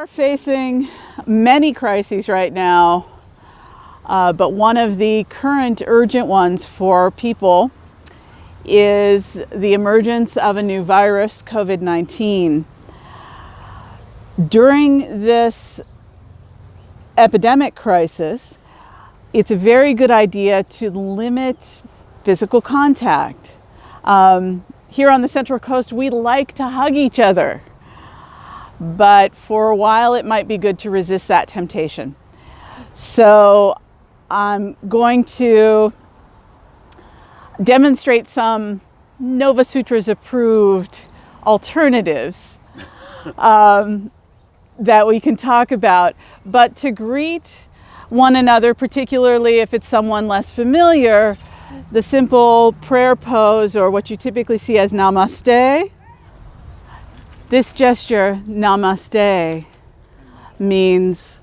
are facing many crises right now, uh, but one of the current urgent ones for people is the emergence of a new virus, COVID-19. During this epidemic crisis, it's a very good idea to limit physical contact. Um, here on the Central Coast, we like to hug each other but for a while it might be good to resist that temptation. So I'm going to demonstrate some Nova Sutras approved alternatives um, that we can talk about. But to greet one another, particularly if it's someone less familiar, the simple prayer pose or what you typically see as namaste this gesture, namaste, means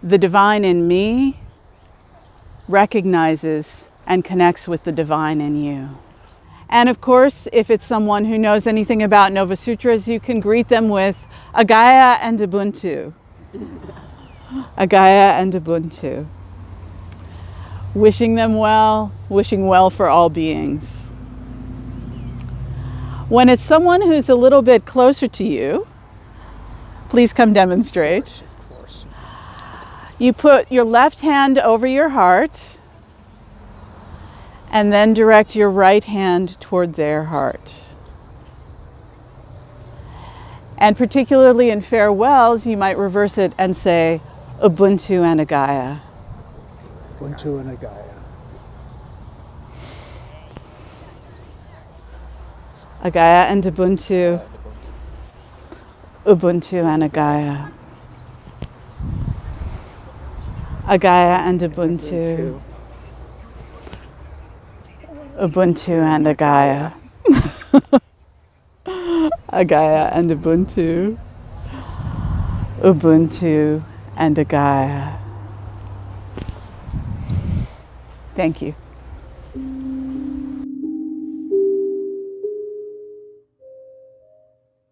the divine in me recognizes and connects with the divine in you. And of course, if it's someone who knows anything about Nova Sutras, you can greet them with Agaya and Ubuntu. Agaya and Ubuntu. Wishing them well, wishing well for all beings. When it's someone who's a little bit closer to you, please come demonstrate. You put your left hand over your heart and then direct your right hand toward their heart. And particularly in farewells, you might reverse it and say, Ubuntu and Agaya. Ubuntu and Agaya. Agaya and Ubuntu. Ubuntu and Agaya. Agaya and Ubuntu. Ubuntu and Agaya. Agaya and Ubuntu. Ubuntu and Agaya. Thank you.